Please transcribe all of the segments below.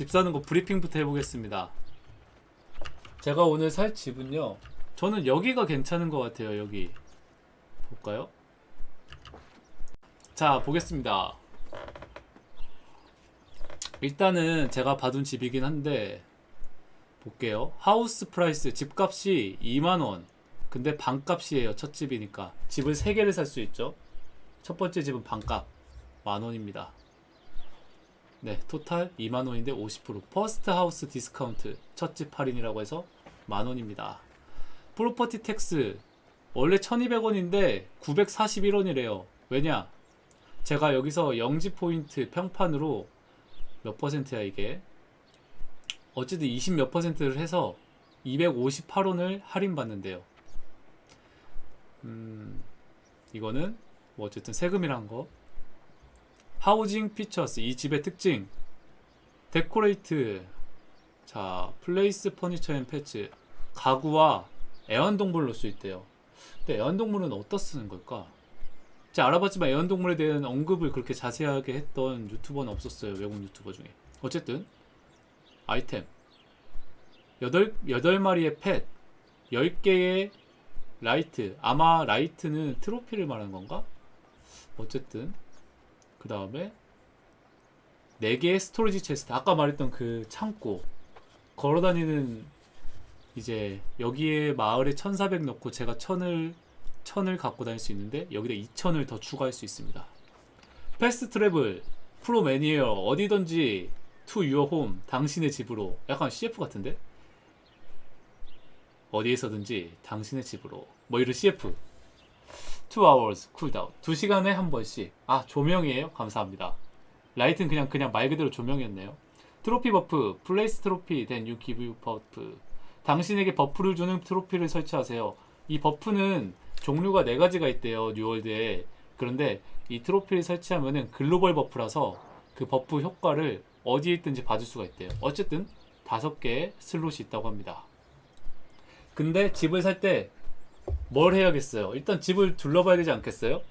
집 사는 거 브리핑부터 해보겠습니다. 제가 오늘 살 집은요. 저는 여기가 괜찮은 것 같아요. 여기 볼까요? 자 보겠습니다. 일단은 제가 받은 집이긴 한데 볼게요. House price 집값이 2만원. 근데 반값이에요. 첫 집이니까. 집을 3개를 살 수 있죠. 첫 번째 집은 반값. 만원입니다. 네, total 2만원인데 50% first house discount. 첫집 할인이라고 해서 만원입니다. Property tax. 원래 1200원인데 941원이래요. 왜냐? 제가 여기서 영지 포인트 평판으로 몇 퍼센트야 이게? 어쨌든 20 몇 퍼센트를 해서 258원을 할인받는데요. 음, 이거는 뭐 어쨌든 세금이란 거. Housing features 이 집의 특징. Decorate. 자, place furniture and pets. 가구와 애완동물을 넣을 수 있대요. 근데 애완동물은 어디다 쓰는 걸까? 제가 알아봤지만 애완동물에 대한 언급을 그렇게 자세하게 했던 유튜버는 없었어요. 외국 유튜버 중에. 어쨌든 아이템 8, 8마리의 pet 10개의 light 아마 light는 트로피를 말하는 건가? 어쨌든 그 다음에 4개의 storage chest 아까 말했던 그 창고 걸어다니는 이제 여기에 마을에 1400 넣고 제가 1000을 1000을 갖고 다닐 수 있는데 여기다 2000을 더 추가할 수 있습니다. Fast travel from anywhere 어디든지 to your home 당신의 집으로 약간 CF 같은데? 어디에서든지 당신의 집으로. 뭐 이런 CF 2 hours cooldown 2시간에 한 번씩. 아 조명이에요? 감사합니다. 라이트는 그냥 그냥 말 그대로 조명이었네요. trophy buff. Place trophy then you give buff. 당신에게 buff를 주는 트로피를 설치하세요. 이 buff는 종류가 네 가지가 있대요 New World에. 그런데 이 트로피를 설치하면은 글로벌 buff라서 그 buff 효과를 어디에 있든지 받을 수가 있대요. 어쨌든 다섯 개의 슬롯이 있다고 합니다. 근데 집을 살 때 뭘 해야겠어요? 일단 집을 둘러봐야 되지 않겠어요?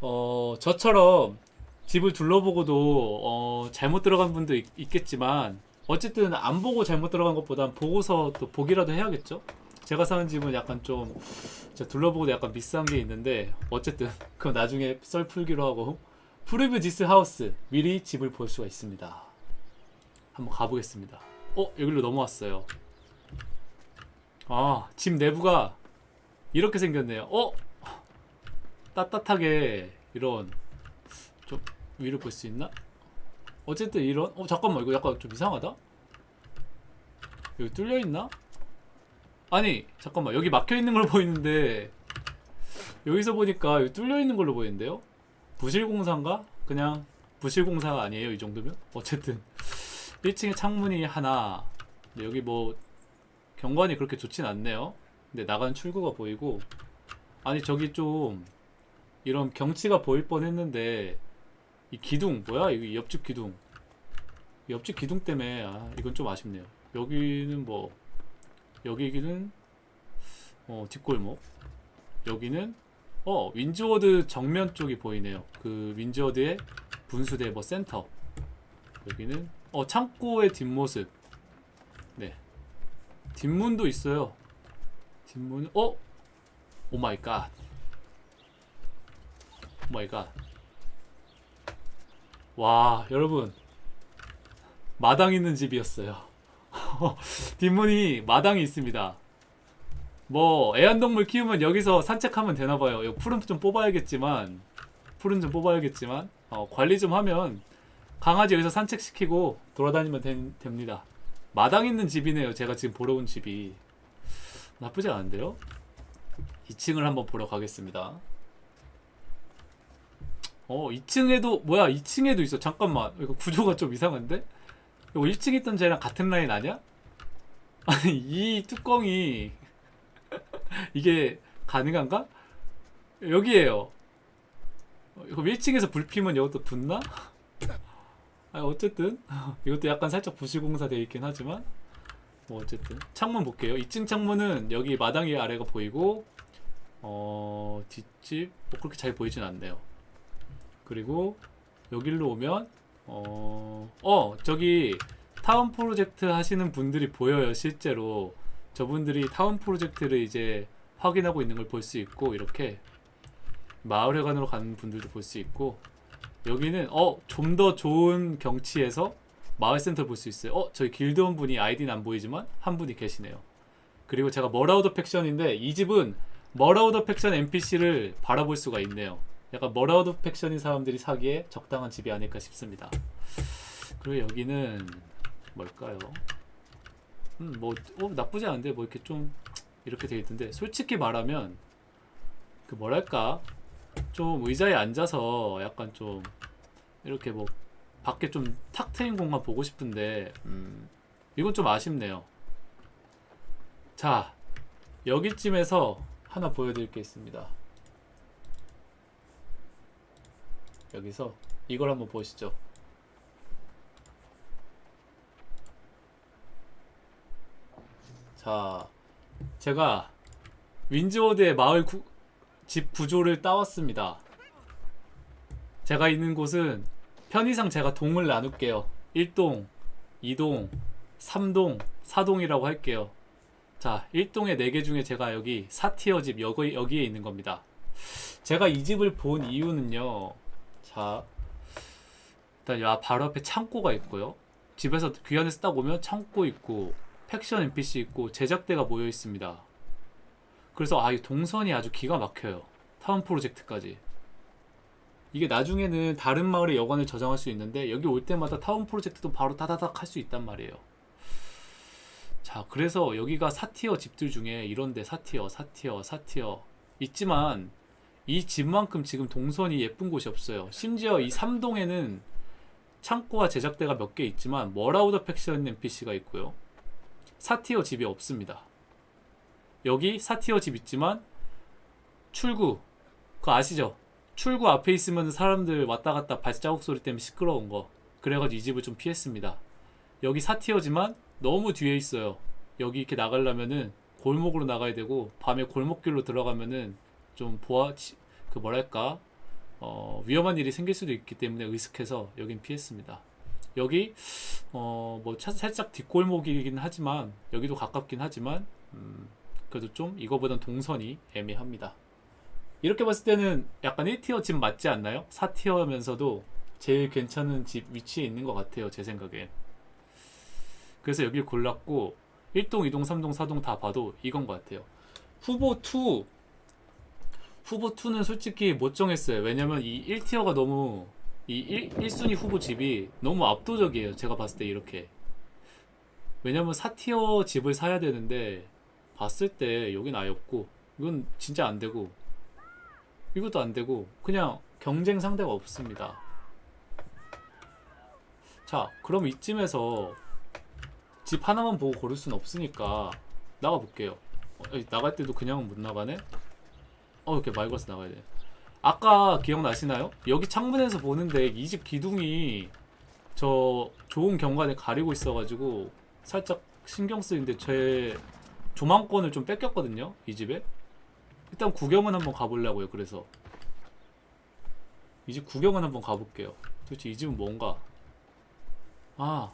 어, 저처럼 집을 둘러보고도 어, 잘못 들어간 분도 있, 있겠지만 어쨌든 안 보고 잘못 들어간 것보단 보고서 또 보기라도 해야겠죠? 제가 사는 집은 약간 좀 둘러보고도 약간 미스한 게 있는데 어쨌든 그건 나중에 썰 풀기로 하고 preview this house 미리 집을 볼 수가 있습니다. 한번 가보겠습니다. 어 여기로 넘어왔어요. 아, 집 내부가 이렇게 생겼네요. 어? 따뜻하게 이런 좀 위를 볼수 있나? 어쨌든 이런 어 잠깐만 이거 약간 좀 이상하다. 여기 뚫려 있나? 아니 잠깐만 여기 막혀 있는 걸로 보이는데 여기서 보니까 여기 뚫려 있는 걸로 보이는데요? 부실공사인가? 그냥 부실공사가 아니에요 이 정도면? 어쨌든 1층에 창문이 하나 여기 뭐 경관이 그렇게 좋진 않네요. 근데 나가는 출구가 보이고 아니 저기 좀 이런 경치가 보일 뻔했는데 이 기둥 뭐야? 이 옆집 기둥 옆집 기둥 때문에 아 이건 좀 아쉽네요. 여기는 뭐 여기는 어 뒷골목 여기는 어 Windsward 정면 쪽이 보이네요. 그 Windsward의 분수대 뭐 센터 여기는 어 창고의 뒷모습 네 뒷문도 있어요. 뒷문, 어? oh my god. Oh my god. 와, 여러분. 마당 있는 집이었어요. 뒷문이 마당이 있습니다. 뭐, 애완동물 키우면 여기서 산책하면 되나봐요. 이거 풀은 좀 뽑아야겠지만, 풀은 좀 뽑아야겠지만, 어, 관리 좀 하면, 강아지 여기서 산책시키고 돌아다니면 된- 됩니다. 마당 있는 집이네요. 제가 지금 보러 온 집이 나쁘지 않은데요. 2층을 한번 보러 가겠습니다. 어, 2층에도 뭐야? 2층에도 있어. 잠깐만. 이거 구조가 좀 이상한데? 이거 1층 있던 쟤랑 같은 라인 아니야? 아니, 이 뚜껑이 이게 가능한가? 여기에요. 어, 이거 1층에서 불 피면 이것도 붙나? 아 어쨌든 이것도 약간 살짝 부실공사 되어 있긴 하지만 뭐 어쨌든 창문 볼게요. 2층 창문은 여기 마당이 아래가 보이고 어 뒷집 뭐 그렇게 잘 보이진 않네요. 그리고 여기로 오면 어, 어 저기 타운 프로젝트 하시는 분들이 보여요 실제로. 저분들이 타운 프로젝트를 이제 확인하고 있는 걸 볼 수 있고 이렇게 마을회관으로 가는 분들도 볼 수 있고 여기는 어 좀 더 좋은 경치에서 마을센터 볼 수 있어요. 어 저희 길드원 분이 아이디는 안 보이지만 한 분이 계시네요. 그리고 제가 Marauder faction인데 이 집은 Marauder faction NPC를 바라볼 수가 있네요. 약간 Marauder faction인 사람들이 사기에 적당한 집이 아닐까 싶습니다. 그리고 여기는 뭘까요? 음, 뭐, 어, 나쁘지 않은데, 뭐, 이렇게 좀, 이렇게 돼 있던데, 솔직히 말하면, 그, 뭐랄까, 좀 의자에 앉아서 약간 좀, 이렇게 뭐, 밖에 좀 탁 트인 공간 보고 싶은데, 음, 이건 좀 아쉽네요. 자, 여기쯤에서 하나 보여드릴 게 있습니다. 여기서 이걸 한번 보시죠. 자, 제가 윈즈워드의 마을 구, 집 구조를 따왔습니다. 제가 있는 곳은 편의상 제가 동을 나눌게요. 1동, 2동, 3동, 4동이라고 할게요. 자, 1동의 4개 중에 제가 여기 4티어 집 여기, 여기에 있는 겁니다. 제가 이 집을 본 이유는요. 자, 일단 야 바로 앞에 창고가 있고요. 집에서 귀환해서 딱 오면 창고 있고 팩션 NPC 있고 제작대가 모여 있습니다. 그래서 아, 이 동선이 아주 기가 막혀요. town project까지. 이게 나중에는 다른 마을의 여관을 저장할 수 있는데 여기 올 때마다 town project도 바로 다다닥 할 수 있단 말이에요. 자, 그래서 여기가 사tier 집들 중에 이런데 사tier, 사tier, 사tier 있지만 이 집만큼 지금 동선이 예쁜 곳이 없어요. 심지어 이 3동에는 창고와 제작대가 몇 개 있지만 Marauder faction NPC가 있고요. 사티어 집이 없습니다. 여기 사티어 집 있지만 출구 그거 아시죠? 출구 앞에 있으면 사람들 왔다 갔다 발자국 소리 때문에 시끄러운 거 그래가지고 이 집을 좀 피했습니다. 여기 사티어지만 너무 뒤에 있어요. 여기 이렇게 나가려면은 골목으로 나가야 되고 밤에 골목길로 들어가면은 좀 보아 그 뭐랄까 어, 위험한 일이 생길 수도 있기 때문에 의식해서 여긴 피했습니다. 여기 어뭐 살짝 뒷골목이긴 하지만 여기도 가깝긴 하지만 음, 그래도 좀 이거보단 동선이 애매합니다. 이렇게 봤을 때는 약간 1티어 집 맞지 않나요? 4티어면서도 제일 괜찮은 집 위치에 있는 것 같아요 제 생각엔 그래서 여길 골랐고 1동, 2동, 3동, 4동 다 봐도 이건 것 같아요. 후보 2 후보 2는 솔직히 못 정했어요. 왜냐면 이 1티어가 너무 이 1, 1순위 후보 집이 너무 압도적이에요 제가 봤을 때 이렇게. 왜냐면 4티어 집을 사야 되는데 봤을 때 여긴 아예 없고 이건 진짜 안 되고 이것도 안 되고 그냥 경쟁 상대가 없습니다. 자 그럼 이쯤에서 집 하나만 보고 고를 순 없으니까 나가 볼게요. 어, 나갈 때도 그냥은 못 나가네? 어 이렇게 말 걸어서 나가야 돼. 아까 기억나시나요? 여기 창문에서 보는데 이 집 기둥이 저 좋은 경관에 가리고 있어가지고 살짝 신경 쓰이는데 제 조망권을 좀 뺏겼거든요 이 집에 일단 구경은 한번 가보려고요 그래서. 이 집 구경은 한번 가볼게요. 도대체 이 집은 뭔가? 아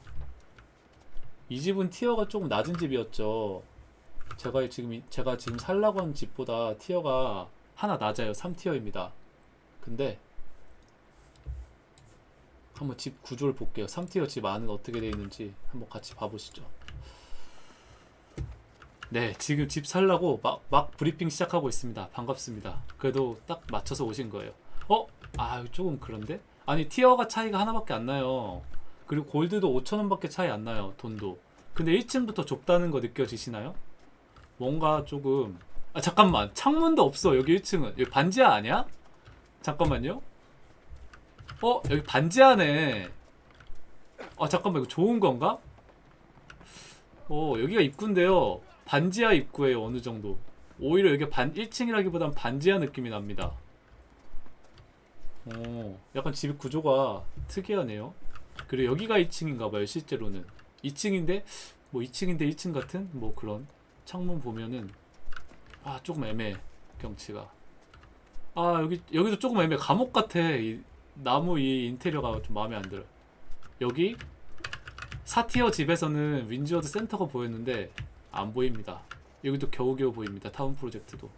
이 집은 티어가 조금 낮은 집이었죠. 제가 지금 이- 제가 지금 살라고 한 집보다 티어가 하나 낮아요. 3티어입니다. 근데 한번 집 구조를 볼게요. 3티어 집 안은 어떻게 되어 있는지 한번 같이 봐보시죠 네, 지금 집 살라고 막, 막 브리핑 시작하고 있습니다. 반갑습니다. 그래도 딱 맞춰서 오신 거예요. 어? 아, 조금 그런데? 아니, 티어가 차이가 하나밖에 안 나요. 그리고 골드도 5천원밖에 차이 안 나요, 돈도. 근데 1층부터 좁다는 거 느껴지시나요? 뭔가 조금. 아, 잠깐만. 창문도 없어, 여기 1층은. 여기 반지하 아니야? 잠깐만요. 어? 여기 반지하네. 아, 잠깐만. 이거 좋은 건가? 어, 여기가 입구인데요. 반지하 입구예요, 어느 정도. 오히려 여기 반 1층이라기보단 반지하 느낌이 납니다. 어, 약간 집 구조가 특이하네요. 그리고 여기가 2층인가 봐요, 실제로는. 2층인데 뭐 2층인데 1층 같은 뭐 그런 창문 보면은 아, 조금 애매해. 경치가. 아, 여기 여기도 조금 애매해. 감옥 같아. 이 나무 이 인테리어가 좀 마음에 안 들어. 여기 사tier 집에서는 Windsward 센터가 보였는데 안 보입니다. 여기도 겨우겨우 보입니다. town project도.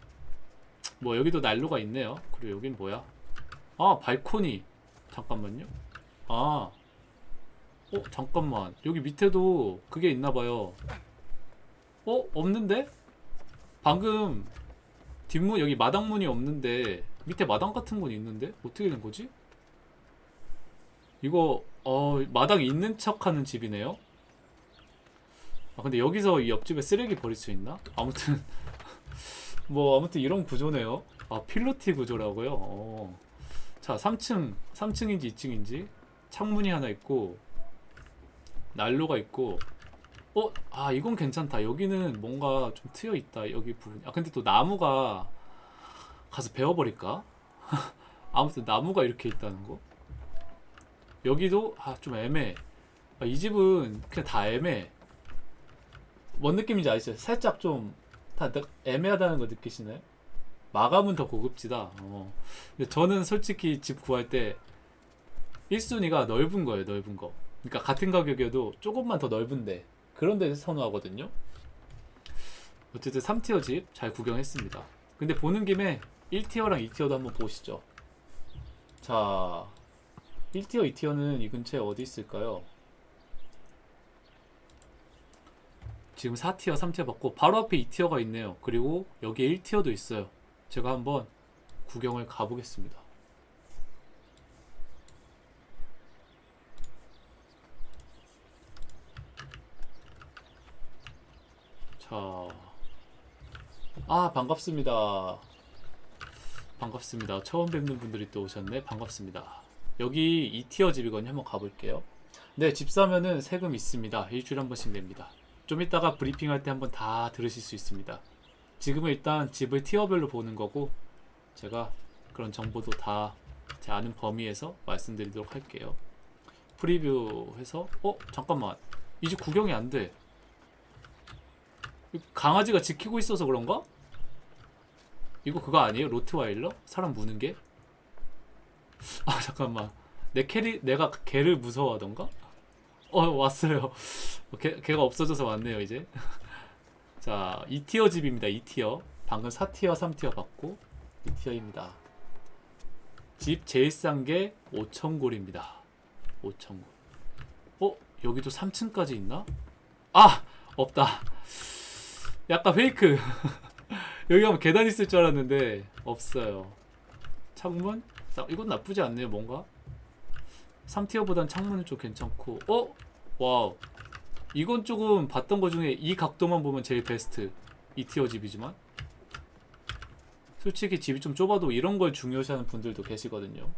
뭐 여기도 난로가 있네요. 그리고 여긴 뭐야? 아 발코니. 잠깐만요. 아. 어 잠깐만. 여기 밑에도 그게 있나봐요. 어 없는데? 방금 뒷문 여기 마당문이 없는데 밑에 마당 같은 건 있는데 어떻게 된 거지? 이거 어 마당 있는 척하는 집이네요. 아 근데 여기서 이 옆집에 쓰레기 버릴 수 있나? 아무튼 뭐 아무튼 이런 구조네요. 아 필로티 구조라고요. 어. 자 3층 3층인지 2층인지 창문이 하나 있고 난로가 있고 어? 아 이건 괜찮다. 여기는 뭔가 좀 트여 있다. 여기 부분. 아 근데 또 나무가 가서 베어버릴까? 아무튼 나무가 이렇게 있다는 거. 여기도 아 좀 애매해. 아, 이 집은 그냥 다 애매해. 뭔 느낌인지 아시죠? 살짝 좀 다 애매하다는 거 느끼시나요? 마감은 더 고급지다. 어. 근데 저는 솔직히 집 구할 때 1순위가 넓은 거예요, 넓은 거. 그러니까 같은 가격이어도 조금만 더 넓은데 그런 데 선호하거든요. 어쨌든 3티어 집 잘 구경했습니다. 근데 보는 김에 1티어랑 2티어도 한번 보시죠. 자, 1티어, 2티어는 이 근처에 어디 있을까요? 지금 4티어, 3티어 받고 바로 앞에 2티어가 있네요. 그리고 여기에 1티어도 있어요. 제가 한번 구경을 가보겠습니다. 자, 아 반갑습니다. 반갑습니다. 처음 뵙는 분들이 또 오셨네. 반갑습니다. 여기 2티어 집이거든요. 한번 가볼게요. 네, 집 사면은 세금 있습니다. 일주일에 한 번씩 냅니다. 좀 이따가 브리핑 할 때 한번 다 들으실 수 있습니다. 지금은 일단 집을 티어별로 보는 거고 제가 그런 정보도 다 제 아는 범위에서 말씀드리도록 할게요. 프리뷰해서 어 잠깐만 이 집 구경이 안 돼. 강아지가 지키고 있어서 그런가? 이거 그거 아니에요? 로트와일러? 사람 무는 게? 아 잠깐만 내 캐릭 내가 개를 무서워하던가? 어 왔어요 개, 개가 없어져서 왔네요 이제 자 2티어 집입니다 2티어 방금 4티어 3티어 받고 2티어입니다 집 제일 싼 게 5천골입니다 5천골 어? 여기도 3층까지 있나? 아! 없다 약간 fake 여기 가면 계단 있을 줄 알았는데 없어요 창문? 나- 이건 나쁘지 않네요 뭔가 3tier보단 창문은 좀 괜찮고. 어? Wow. 이건 조금 봤던 거 중에 이 각도만 보면 제일 베스트. 2tier 집이지만. 솔직히 집이 좀 좁아도 이런 걸 중요시하는 분들도 계시거든요.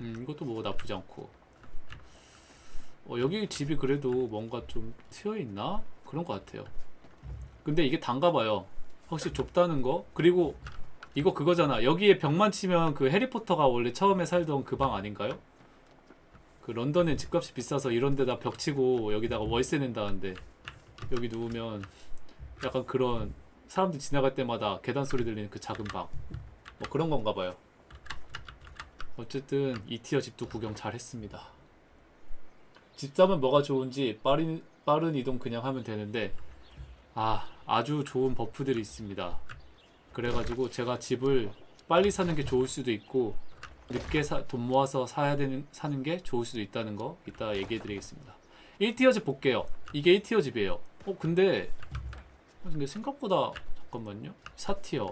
음 이것도 뭐 나쁘지 않고. 어, 여기 집이 그래도 뭔가 좀 트여있나? 그런 것 같아요. 근데 이게 단가봐요. 확실히 좁다는 거. 그리고 이거 그거잖아. 여기에 벽만 치면 그 해리포터가 원래 처음에 살던 그 방 아닌가요? 그 런던엔 집값이 비싸서 이런 데다 벽 치고 여기다가 월세 낸다는데 여기 누우면 약간 그런 사람들 지나갈 때마다 계단 소리 들리는 그 작은 방. 뭐 그런 건가 봐요. 어쨌든 이 티어 집도 구경 잘 했습니다. 집 사면 뭐가 좋은지 빠른, 빠른 이동 그냥 하면 되는데 아 아주 좋은 buff들이 있습니다 그래가지고 제가 집을 빨리 사는 게 좋을 수도 있고 늦게 사, 돈 모아서 사야 되는 사는 게 좋을 수도 있다는 거 이따 얘기해 드리겠습니다. 1tier 집 볼게요. 이게 1tier 집이에요. 어 근데 어, 근데 생각보다 잠깐만요. 4tier.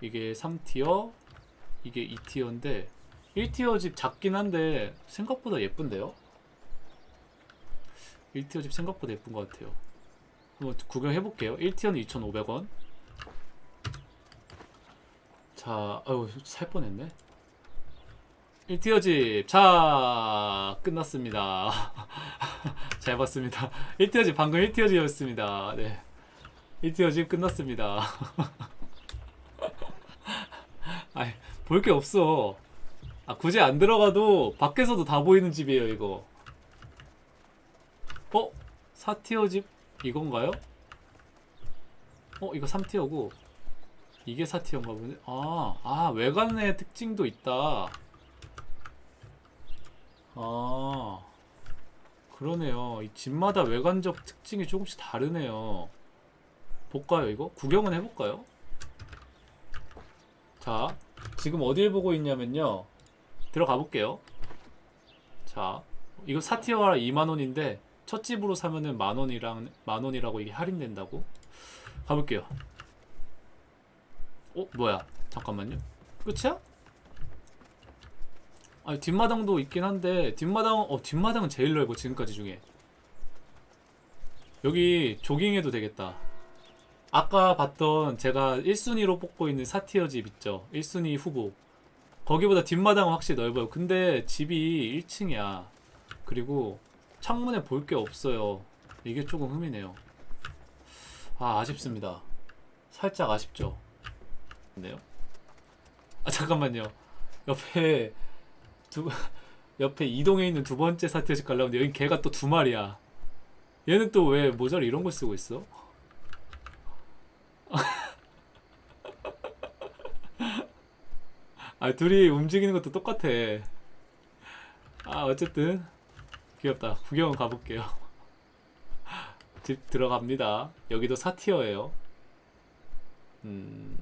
이게 3tier 이게 2tier인데 1tier 집 작긴 한데 생각보다 예쁜데요? 1tier 집 생각보다 예쁜 것 같아요. 한번 구경해 볼게요. 1tier는 2,500원 자, 아유, 살 뻔했네. 1tier 집, 자, 끝났습니다. 잘 봤습니다. 1티어 집, 방금 1티어 집이었습니다. 네. 1tier 집 끝났습니다. 아이, 볼 게 없어. 아, 굳이 안 들어가도 밖에서도 다 보이는 집이에요, 이거. 어? 4티어 집, 이건가요? 어, 이거 3티어고. 이게 4티어인가 보네. 아, 아, 외관의 특징도 있다. 아, 그러네요. 이 집마다 외관적 특징이 조금씩 다르네요. 볼까요, 이거? 구경은 해볼까요? 자, 지금 어딜 보고 있냐면요. 들어가 볼게요. 자, 이거 사티어라 2만원인데, 첫 집으로 사면은 만원이랑, 만원이라고 이게 할인된다고? 가볼게요. 어, 뭐야? 잠깐만요. 끝이야? 아니, 뒷마당도 있긴 한데, 뒷마당, 어, 뒷마당은 제일 넓어, 지금까지 중에. 여기 조깅해도 되겠다. 아까 봤던 제가 1순위로 뽑고 있는 사티어 집 있죠? 1순위 후보. 거기보다 뒷마당은 확실히 넓어요. 근데 집이 1층이야. 그리고 창문에 볼 게 없어요. 이게 조금 흠이네요. 아, 아쉽습니다. 살짝 아쉽죠? 네요. 아, 잠깐만요. 옆에 두 옆에 이동에 있는 두 번째 가려고 하는데 여기 개가 또 두 마리야. 얘는 또 왜 모자를 이런 걸 쓰고 있어? 아 둘이 움직이는 것도 똑같아. 아 어쨌든 귀엽다. 구경 가볼게요. 집 들어갑니다. 여기도 사티어예요. 음.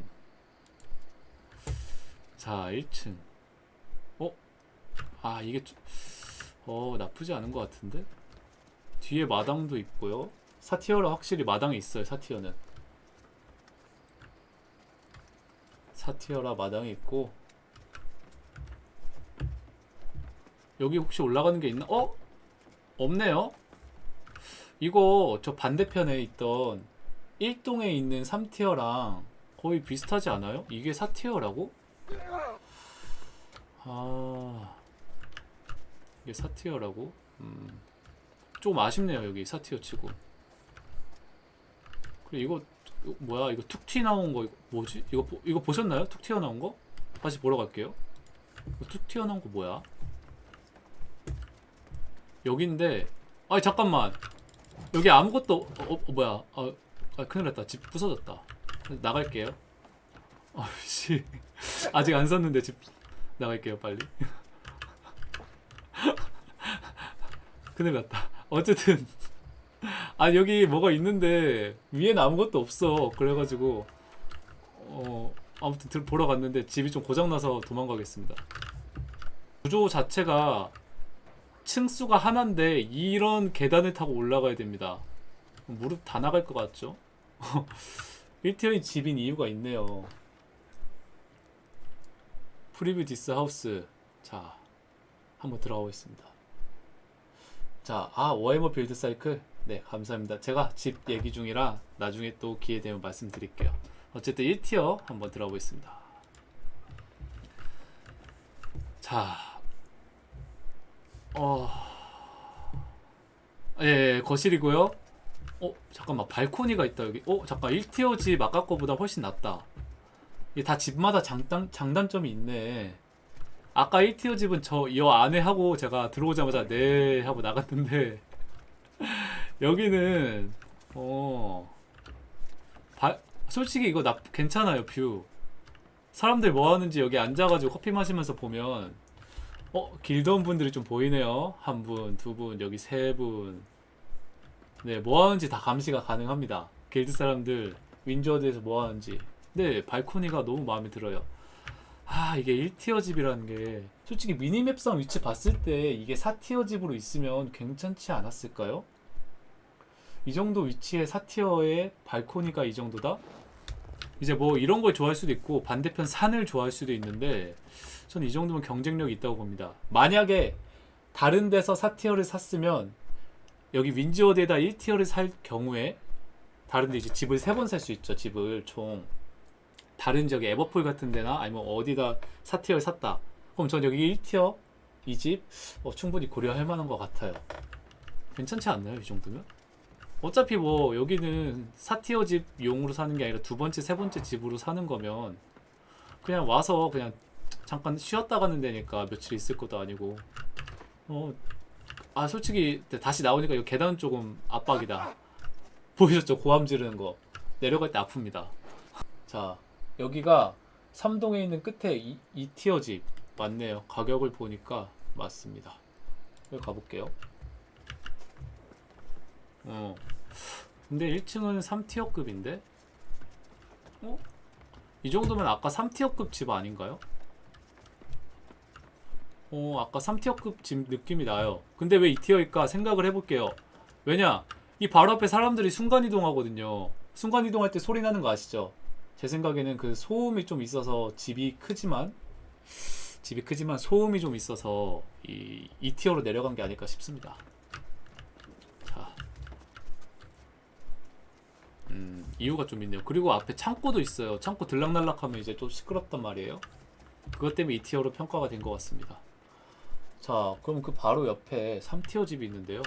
자 1층. 어? 아 이게 좀... 어 나쁘지 않은 것 같은데? 뒤에 마당도 있고요. 사티어라 확실히 마당이 있어요. 사티어는. 사티어라 마당이 있고 여기 혹시 올라가는 게 있나? 어? 없네요. 이거 저 반대편에 있던 1동에 있는 3티어랑 거의 비슷하지 않아요? 이게 4티어라고? 아 이게 4티어라고? 음. 좀 아쉽네요 여기 4티어 치고 그리고 이거 이거 뭐야 이거 툭튀 나온 거 이거 뭐지? 이거 보- 이거 보셨나요? 툭 튀어 나온 거? 다시 보러 갈게요. 툭 튀어 나온 거 뭐야? 여기인데 아니 잠깐만 여기 아무것도 어, 어, 뭐야? 아, 아 큰일 났다 집 부서졌다. 나갈게요. 아씨. 아직 안 샀는데 집 나갈게요 빨리. 큰일 났다. 어쨌든. 아 여기 뭐가 있는데 위에는 아무것도 없어. 그래가지고 어 아무튼 들 보러 갔는데 집이 좀 고장나서 도망가겠습니다. 구조 자체가 층수가 하나인데 이런 계단을 타고 올라가야 됩니다. 무릎 다 나갈 것 같죠? 1tier인 집인 이유가 있네요 preview this house 자 한번 들어가 보겠습니다 자, 아, 워해머 build cycle? 네, 감사합니다. 제가 집 얘기 중이라 나중에 또 기회 되면 말씀드릴게요. 어쨌든 1tier 한번 들어보겠습니다. 자, 어, 예, 예, 거실이고요. 어, 잠깐만, 발코니가 있다, 여기. 어, 잠깐, 1tier 집 아까 거보다 훨씬 낫다. 이게 다 집마다 장단, 장단점이 있네. 아까 1tier 집은 저 이 안에 하고 제가 들어오자마자 네 하고 나갔는데 여기는 어 바, 솔직히 이거 나 괜찮아요 view 사람들 뭐 하는지 여기 앉아가지고 커피 마시면서 보면 어 길드원 분들이 좀 보이네요 한 분, 두 분, 여기 세 분. 네, 뭐 하는지 다 감시가 가능합니다. 길드 사람들 윈저드에서 뭐 하는지. 네, 발코니가 너무 마음에 들어요. 아 이게 1티어 집이라는 게 솔직히 미니맵상 위치 봤을 때 이게 4티어 집으로 있으면 괜찮지 않았을까요? 이 정도 위치에 4티어에 발코니가 이 정도다? 이제 뭐 이런 걸 좋아할 수도 있고 반대편 산을 좋아할 수도 있는데 저는 이 정도면 경쟁력이 있다고 봅니다. 만약에 다른 데서 4tier를 샀으면 여기 윈즈워드에다 1tier를 살 경우에 다른 데 이제 집을 세번살 수 있죠. 집을 총 다른 지역에 에버폴 같은 데나 아니면 어디다 4tier를 샀다. 그럼 전 여기 1tier 이 집 어, 충분히 고려할 만한 것 같아요. 괜찮지 않나요? 이 정도면? 어차피 뭐 여기는 4tier 집 용으로 사는 게 아니라 두 번째, 세 번째 집으로 사는 거면 그냥 와서 그냥 잠깐 쉬었다 가는 데니까 며칠 있을 것도 아니고 어, 아 솔직히 다시 나오니까 이 계단 조금 압박이다. 보이셨죠? 고함 지르는 거. 내려갈 때 아픕니다. 자, 여기가 3동에 있는 끝에 2, 2티어 집 맞네요. 가격을 보니까 맞습니다. 여기 가볼게요. 어. 근데 1층은 3티어급인데? 어? 이 정도면 아까 3티어급 집 아닌가요? 어, 아까 3티어급 집 느낌이 나요. 근데 왜 2티어일까 생각을 해볼게요. 왜냐? 이 바로 앞에 사람들이 순간이동하거든요. 순간이동할 때 소리 나는 거 아시죠? 제 생각에는 그 소음이 좀 있어서 집이 크지만 집이 크지만 소음이 좀 있어서 이 2티어로 내려간 게 아닐까 싶습니다. 자. 음, 이유가 좀 있네요. 그리고 앞에 창고도 있어요. 창고 들락날락하면 이제 좀 시끄럽단 말이에요. 그것 때문에 2티어로 평가가 된 것 같습니다. 자, 그럼 그 바로 옆에 3티어 집이 있는데요.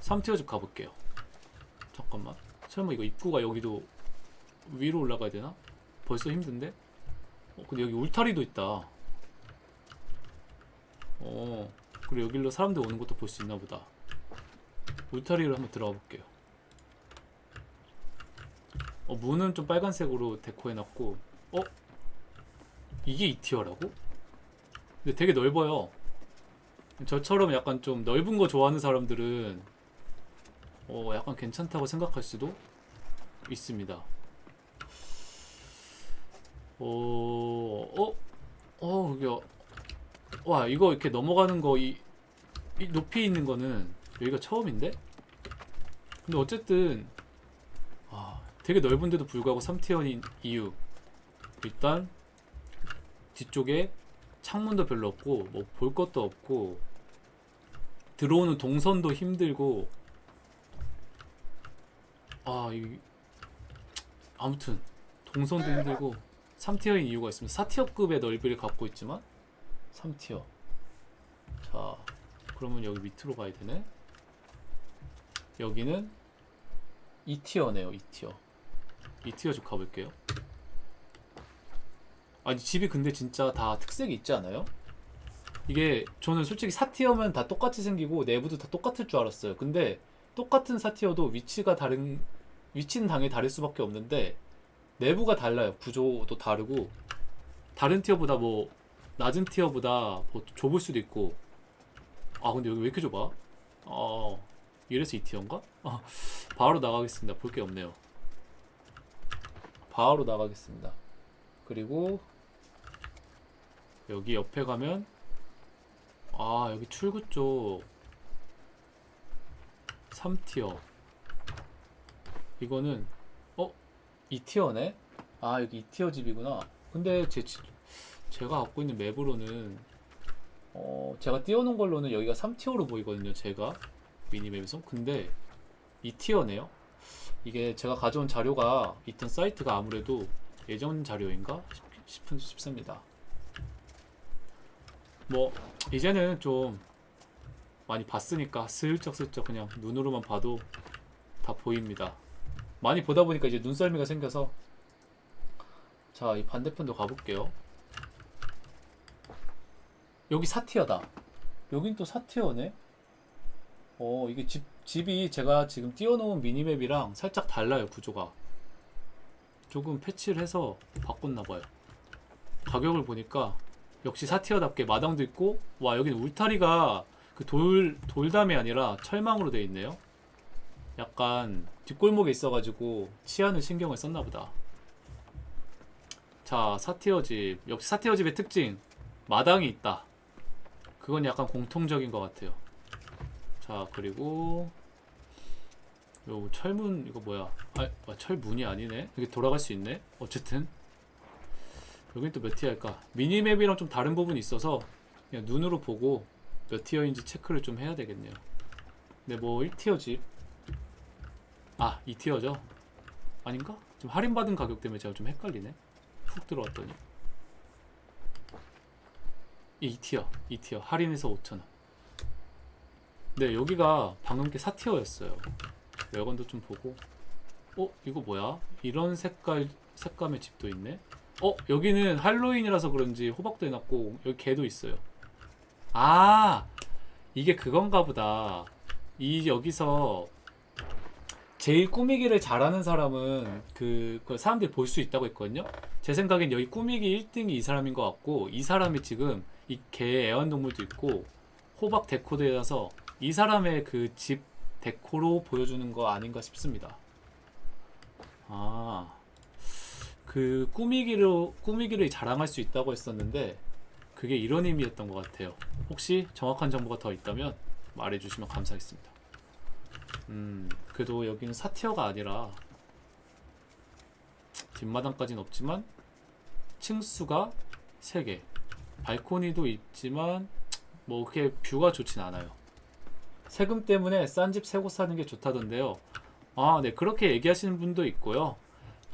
3티어 집 가볼게요. 잠깐만. 설마 이거 입구가 여기도 위로 올라가야 되나? 벌써 힘든데? 어, 근데 여기 울타리도 있다. 어, 그리고 여기로 사람들 오는 것도 볼 수 있나 보다. 울타리로 한번 들어가 볼게요. 어, 문은 좀 빨간색으로 데코해놨고, 어? 이게 2티어라고? 근데 되게 넓어요. 저처럼 약간 좀 넓은 거 좋아하는 사람들은 어, 약간 괜찮다고 생각할 수도 있습니다. 어, 어, 어, 이거, 와, 이거 이렇게 넘어가는 거, 이, 이 높이 있는 거는 여기가 처음인데? 근데 어쨌든, 아, 되게 넓은데도 불구하고 3티어인 이유. 일단, 뒤쪽에 창문도 별로 없고, 뭐 볼 것도 없고, 들어오는 동선도 힘들고, 아, 이, 아무튼, 동선도 힘들고, 3티어인 이유가 있습니다. 4티어급의 넓이를 갖고 있지만 3티어. 자, 그러면 여기 밑으로 가야 되네. 여기는 2티어네요. 2티어. 2티어 좀 가볼게요. 아니 집이 근데 진짜 다 특색이 있지 않아요? 이게 저는 솔직히 4티어면 다 똑같이 생기고 내부도 다 똑같을 줄 알았어요. 근데 똑같은 4티어도 위치가 다른 위치는 당연히 다를 수밖에 없는데 내부가 달라요. 구조도 다르고 다른 티어보다 뭐 낮은 티어보다 뭐 좁을 수도 있고 아 근데 여기 왜 이렇게 좁아? 어 이래서 2티어인가? 아, 바로 나가겠습니다. 볼 게 없네요. 바로 나가겠습니다. 그리고 여기 옆에 가면 아 여기 출구 쪽 3티어 이거는 2티어네? 아 여기 2티어 집이구나. 근데 제, 지- 제가 갖고 있는 맵으로는 어 제가 띄워놓은 걸로는 여기가 3티어로 보이거든요 제가. 미니맵에서. 근데 2티어네요. 이게 제가 가져온 자료가 있던 사이트가 아무래도 예전 자료인가 싶, 싶은, 싶습니다. 뭐 이제는 좀 많이 봤으니까 슬쩍슬쩍 그냥 눈으로만 봐도 다 보입니다 많이 보다 보니까 이제 눈썰미가 생겨서 자 이 반대편도 가볼게요. 여기 사티어다. 여긴 또 사티어네. 어 이게 집, 집이 제가 지금 띄워놓은 미니맵이랑 살짝 달라요 구조가. 조금 패치를 해서 바꿨나봐요. 가격을 보니까 역시 사티어답게 마당도 있고 와 여기는 울타리가 그 돌 돌담이 아니라 철망으로 되어 있네요 약간 뒷골목에 있어가지고 치안을 신경을 썼나보다. 자, 사티어 집. 역시 사티어 집의 특징. 마당이 있다. 그건 약간 공통적인 것 같아요. 자, 그리고 요 철문 이거 뭐야? 아, 아, 철문이 아니네. 여기 돌아갈 수 있네. 어쨌든 여긴 또 몇 티어일까? 미니맵이랑 좀 다른 부분이 있어서 그냥 눈으로 보고 몇 티어인지 체크를 좀 해야 되겠네요. 근데 뭐 1티어 집 아, 2티어죠? 아닌가? 좀 할인받은 가격 때문에 제가 좀 헷갈리네. 훅 들어왔더니. 이 2티어, 2티어. 할인해서 5,000원. 네, 여기가 방금 게 4티어였어요. 외관도 좀 보고. 어, 이거 뭐야? 이런 색깔, 색감의 집도 있네? 어, 여기는 할로윈이라서 그런지 호박도 해놨고, 여기 개도 있어요. 아! 이게 그건가 보다. 이, 여기서 제일 꾸미기를 잘하는 사람은 그, 그 사람들이 볼 수 있다고 했거든요. 제 생각엔 여기 꾸미기 1등이 이 사람인 것 같고 이 사람이 지금 이 개 애완동물도 있고 호박 데코도 해서 이 사람의 그 집 데코로 보여주는 거 아닌가 싶습니다. 아, 그 꾸미기로 꾸미기를 자랑할 수 있다고 했었는데 그게 이런 의미였던 것 같아요. 혹시 정확한 정보가 더 있다면 말해주시면 감사하겠습니다. 음, 그래도 여기는 사티어가 아니라 뒷마당까지는 없지만 층수가 3개. 발코니도 있지만 뭐 그렇게 뷰가 좋진 않아요. 세금 때문에 싼집새곳 사는 게 좋다던데요. 아 네 그렇게 얘기하시는 분도 있고요.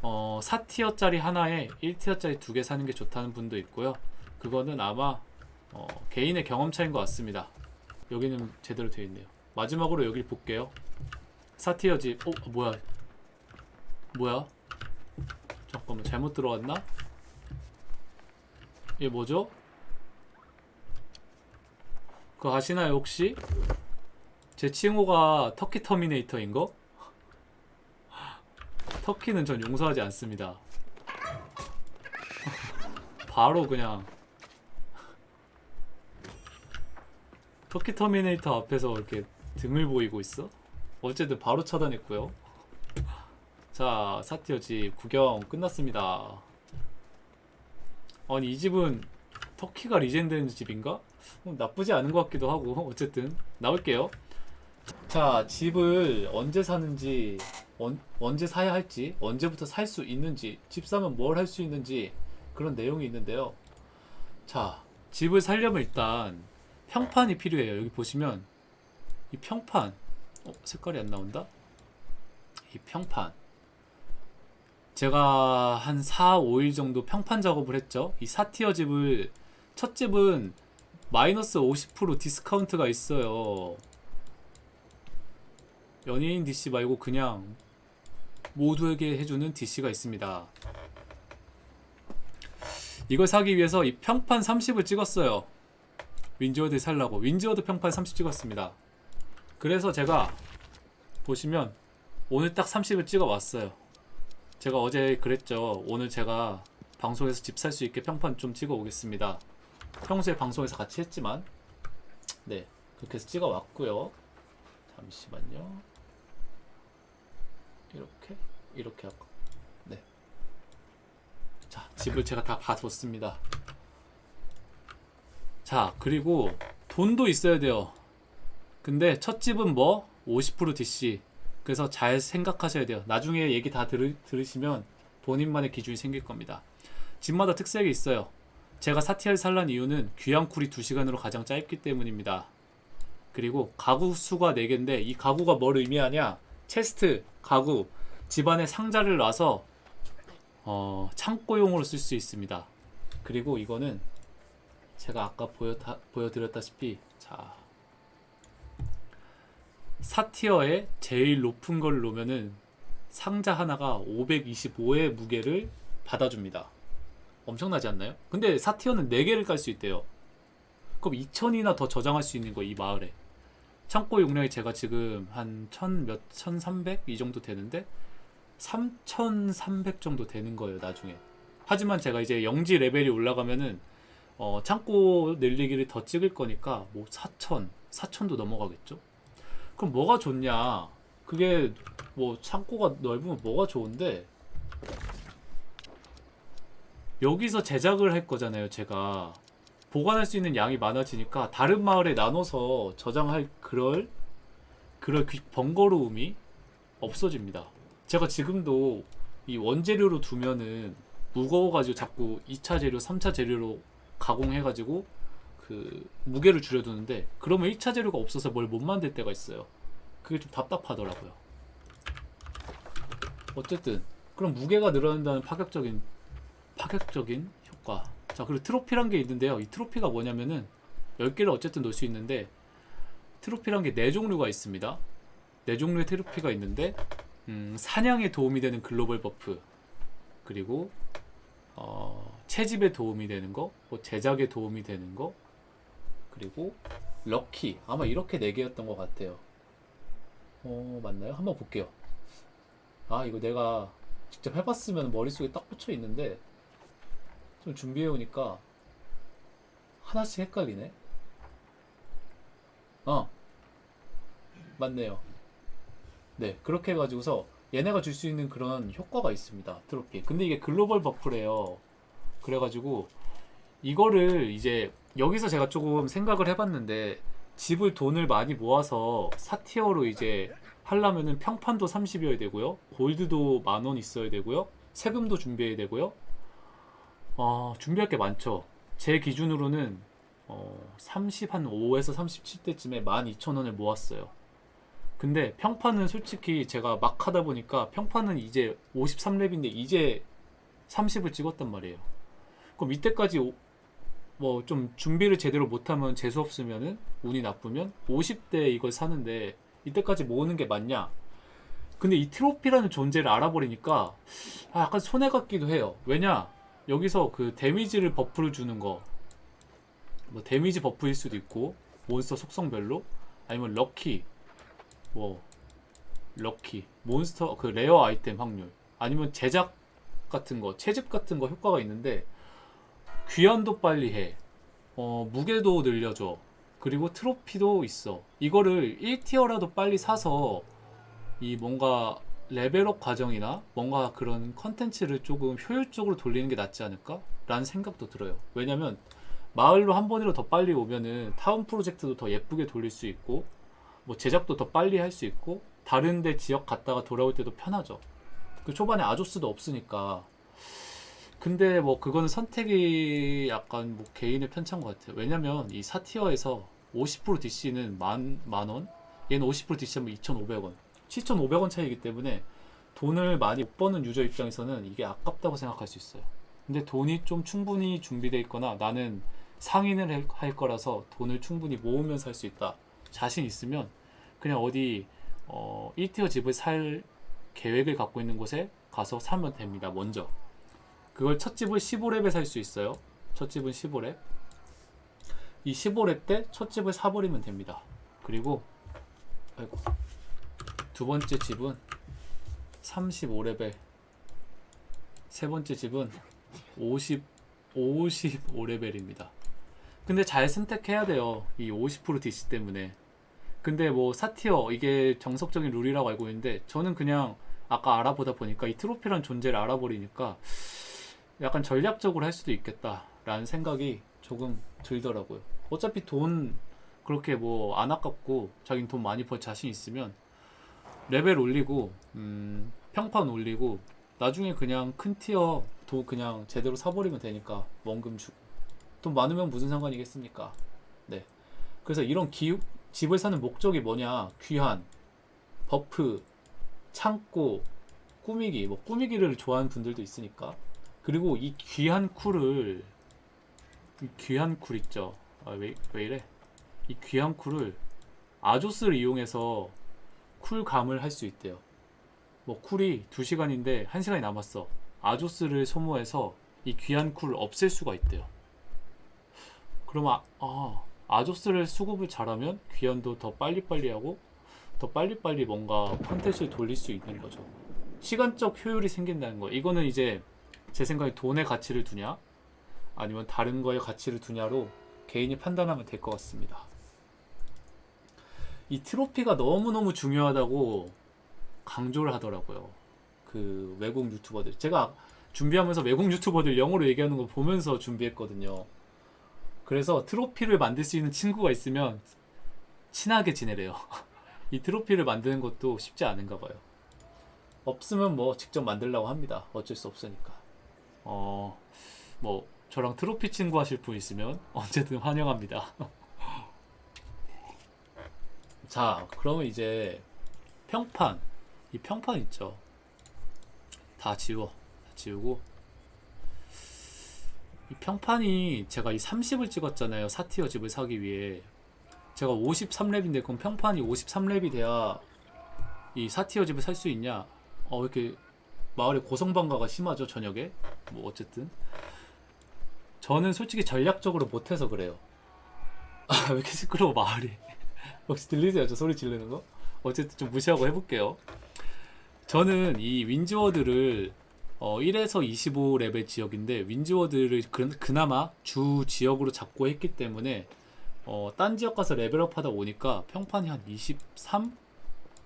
어 4티어짜리 하나에 1티어짜리 두 개 사는 게 좋다는 분도 있고요. 그거는 아마 어, 개인의 경험 차인 것 같습니다. 여기는 제대로 되어 있네요. 마지막으로 여길 볼게요 4티어 집 어? 뭐야 뭐야 잠깐만 잘못 들어왔나? 이게 뭐죠? 그거 아시나요 혹시? 제 칭호가 Turkey Terminator인 거? turkey는 전 용서하지 않습니다. 바로 그냥 Turkey Terminator 앞에서 이렇게 등을 보이고 있어? 어쨌든 바로 차단했고요. 자, 사티어 집 구경 끝났습니다. 아니 이 집은 터키가 리젠되는 집인가? 어, 나쁘지 않은 것 같기도 하고 어쨌든 나올게요. 자, 집을 언제 사는지 언, 언제 사야 할지 언제부터 살 수 있는지 집 사면 뭘 할 수 있는지 그런 내용이 있는데요. 자, 집을 살려면 일단 평판이 필요해요. 여기 보시면 이 평판 어, 색깔이 안 나온다. 이 평판 제가 한 4, 5일 정도 평판 작업을 했죠. 이 4tier 집을 첫 집은 마이너스 50% 디스카운트가 있어요. 연예인 DC 말고 그냥 모두에게 해주는 DC가 있습니다. 이걸 사기 위해서 이 평판 30을 찍었어요. 윈즈워드 살라고 윈즈워드 평판 30 찍었습니다. 그래서 제가 보시면 오늘 딱 30을 찍어 왔어요. 제가 어제 그랬죠. 오늘 제가 방송에서 집 살 수 있게 평판 좀 찍어 오겠습니다. 평소에 방송에서 같이 했지만 네 그렇게 해서 찍어 왔고요. 잠시만요. 이렇게 이렇게 하고 네. 자 집을 제가 다 봐뒀습니다. 자 그리고 돈도 있어야 돼요. 근데 첫 집은 뭐 50% DC 그래서 잘 생각하셔야 돼요. 나중에 얘기 다 들으, 들으시면 본인만의 기준이 생길 겁니다. 집마다 특색이 있어요. 제가 사티아를 살란 이유는 귀향쿨이 2시간으로 가장 짧기 때문입니다. 그리고 가구 수가 4개인데 이 가구가 뭘 의미하냐? 체스트, 가구, 집안에 상자를 놔서 어, 창고용으로 쓸 수 있습니다. 그리고 이거는 제가 아까 보여, 보여드렸다시피 자 4티어에 제일 높은 걸 놓으면은 상자 하나가 525의 무게를 받아줍니다. 엄청나지 않나요? 근데 4티어는 4개를 깔 수 있대요. 그럼 2000이나 더 저장할 수 있는 거이 마을에. 창고 용량이 제가 지금 한 1000 몇, 1300? 이 정도 되는데 3300 정도 되는 거예요, 나중에. 하지만 제가 이제 영지 레벨이 올라가면은 어, 창고 늘리기를 더 찍을 거니까 뭐 4000, 4000도 넘어가겠죠? 그럼 뭐가 좋냐? 그게 뭐 창고가 넓으면 뭐가 좋은데 여기서 제작을 할 거잖아요, 제가. 보관할 수 있는 양이 많아지니까 다른 마을에 나눠서 저장할 그럴 그럴 귀- 번거로움이 없어집니다. 제가 지금도 이 원재료로 두면은 무거워가지고 자꾸 2차 재료, 3차 재료로 가공해가지고 그 무게를 줄여두는데 그러면 1차 재료가 없어서 뭘 못 만들 때가 있어요. 그게 좀 답답하더라고요. 어쨌든 그럼 무게가 늘어난다는 파격적인 파격적인 효과. 자 그리고 트로피란 게 있는데요. 이 트로피가 뭐냐면은 10개를 어쨌든 놓을 수 있는데 트로피란 게 4종류가 있습니다. 4종류의 트로피가 있는데 음, 사냥에 도움이 되는 글로벌 buff 그리고 어, 채집에 도움이 되는 거, 뭐 제작에 도움이 되는 거, 그리고 lucky 아마 이렇게 네 개였던 것 같아요. 어 맞나요? 한번 볼게요. 아 이거 내가 직접 해봤으면 머릿속에 딱 꽂혀 있는데 좀 준비해 오니까 하나씩 헷갈리네. 어 맞네요. 네, 그렇게 해가지고서 얘네가 줄 수 있는 그런 효과가 있습니다. 트로피. 근데 이게 글로벌 버프래요. 그래가지고 이거를 이제 여기서 제가 조금 생각을 해봤는데 집을 돈을 많이 모아서 사티어로 이제 하려면은 평판도 30이어야 되고요. 골드도 만 원 있어야 되고요. 세금도 준비해야 되고요. 어, 준비할 게 많죠. 제 기준으로는 어, 30, 한 5에서 37대쯤에 12,000원을 모았어요. 근데 평판은 솔직히 제가 막 하다 보니까 평판은 이제 53렙인데 이제 30을 찍었단 말이에요. 그럼 이때까지 뭐 좀 준비를 제대로 못하면 재수 없으면은 운이 나쁘면 50대 이걸 사는데 이때까지 모으는 게 맞냐? 근데 이 트로피라는 존재를 알아버리니까 아, 약간 손해 같기도 해요. 왜냐? 여기서 그 데미지를 buff를 주는 거, 뭐 데미지 buff일 수도 있고 몬스터 속성별로 아니면 lucky, 뭐 lucky, 몬스터 그 rare 아이템 확률 아니면 제작 같은 거, 채집 같은 거 효과가 있는데 귀환도 빨리 해. 어, 무게도 늘려줘. 그리고 트로피도 있어. 이거를 1tier라도 빨리 사서 이 뭔가 level up 과정이나 뭔가 그런 컨텐츠를 조금 효율적으로 돌리는 게 낫지 않을까? 라는 생각도 들어요. 왜냐면 마을로 한 번이라도 더 빨리 오면은 타운 프로젝트도 더 예쁘게 돌릴 수 있고 뭐 제작도 더 빨리 할 수 있고 다른데 지역 갔다가 돌아올 때도 편하죠. 그 초반에 아조스도 없으니까 근데 뭐 그거는 선택이 약간 뭐 개인의 편차인 것 같아요. 왜냐면 이 사티어에서 50% DC는 만, 만 원, 얘는 50% DC하면 2,500원. 7,500원 차이기 때문에 돈을 많이 못 버는 유저 입장에서는 이게 아깝다고 생각할 수 있어요. 근데 돈이 좀 충분히 준비되어 있거나 나는 상인을 할- 할 거라서 돈을 충분히 모으면서 할 수 있다. 자신 있으면 그냥 어디 어, 1티어 집을 살 계획을 갖고 있는 곳에 가서 사면 됩니다. 먼저. 그걸 첫 집을 15렙에 살 수 있어요. 첫 집은 15렙. 이 15렙 때 첫 집을 사버리면 됩니다. 그리고 아이고 두 번째 집은 35레벨 세 번째 집은 50 55레벨입니다. 근데 잘 선택해야 돼요. 이 50% DC 때문에. 근데 뭐 사티어 이게 정석적인 룰이라고 알고 있는데 저는 그냥 아까 알아보다 보니까 이 트로피란 존재를 알아버리니까 약간 전략적으로 할 수도 있겠다라는 생각이 조금 들더라고요. 어차피 돈 그렇게 뭐 안 아깝고 자기는 돈 많이 벌 자신 있으면 레벨 올리고 음, 평판 올리고 나중에 그냥 큰 tier도 그냥 제대로 사버리면 되니까 원금 주고 돈 많으면 무슨 상관이겠습니까? 네. 그래서 이런 기, 집을 사는 목적이 뭐냐? 귀환, buff, 창고, 꾸미기. 뭐 꾸미기를 좋아하는 분들도 있으니까. 그리고 이 귀환 cool을 이 귀환 cool 있죠. 아, 왜, 왜 이래? 이 귀환 cool을 아조스를 이용해서 cool감을 할 수 있대요. 뭐 cool이 2시간인데 1시간이 남았어. 아조스를 소모해서 이 귀한 쿨을 없앨 수가 있대요. 그럼 아, 아 아조스를 수급을 잘하면 귀환도 더 빨리빨리 하고 더 빨리빨리 뭔가 컨텐츠를 돌릴 수 있는 거죠. 시간적 효율이 생긴다는 거. 이거는 이제 제 생각에 돈의 가치를 두냐 아니면 다른 거에 가치를 두냐로 개인이 판단하면 될 것 같습니다. 이 트로피가 너무너무 중요하다고 강조를 하더라고요. 그 외국 유튜버들. 제가 준비하면서 외국 유튜버들 영어로 얘기하는 거 보면서 준비했거든요. 그래서 트로피를 만들 수 있는 친구가 있으면 친하게 지내래요. 이 트로피를 만드는 것도 쉽지 않은가 봐요. 없으면 뭐 직접 만들라고 합니다. 어쩔 수 없으니까. 어, 뭐 저랑 트로피 친구 하실 분 있으면 언제든 환영합니다. 자, 그러면 이제 평판. 이 평판 있죠. 다 지워. 다 지우고. 이 평판이 제가 이 30을 찍었잖아요. 사티어 집을 사기 위해. 제가 53렙인데 그럼 평판이 53렙이 돼야 이 사티어 집을 살 수 있냐? 어, 왜 이렇게 마을에 고성방가가 심하죠, 저녁에? 뭐 어쨌든. 저는 솔직히 전략적으로 못해서 그래요. 아, 왜 이렇게 시끄러워, 마을이. 혹시 들리세요? 저 소리 지르는 거? 어쨌든 좀 무시하고 해볼게요. 저는 이 윈즈워드를 어, 1에서 25레벨 지역인데 윈즈워드를 그, 그나마 주 지역으로 잡고 했기 때문에 어, 딴 지역 가서 level up 하다 보니까 평판이 한 23?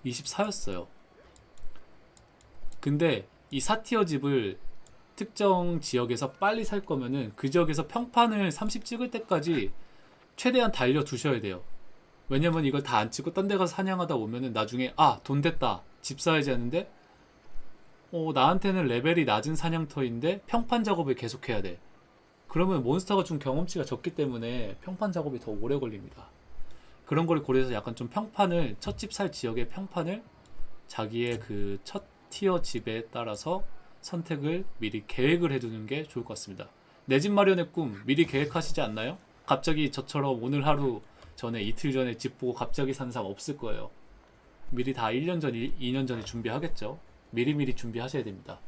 24였어요. 근데 이 4tier 집을 특정 지역에서 빨리 살 거면은 그 지역에서 평판을 30 찍을 때까지 최대한 달려 두셔야 돼요. 왜냐면 이걸 다 안 찍고 딴 데 가서 사냥하다 오면은 나중에 아 돈 됐다 집 사야지 하는데 어 나한테는 레벨이 낮은 사냥터인데 평판 작업을 계속해야 돼. 그러면 몬스터가 준 경험치가 적기 때문에 평판 작업이 더 오래 걸립니다. 그런 걸 고려해서 약간 좀 평판을 첫 집 살 지역의 평판을 자기의 그첫 티어 집에 따라서 선택을 미리 계획을 해두는 게 좋을 것 같습니다. 내 집 마련의 꿈 미리 계획하시지 않나요? 갑자기 저처럼 오늘 하루 전에 이틀 전에 집 보고 갑자기 산 사람 없을 거예요. 미리 다 1년 전, 2년 전에 준비하겠죠. 미리미리 준비하셔야 됩니다.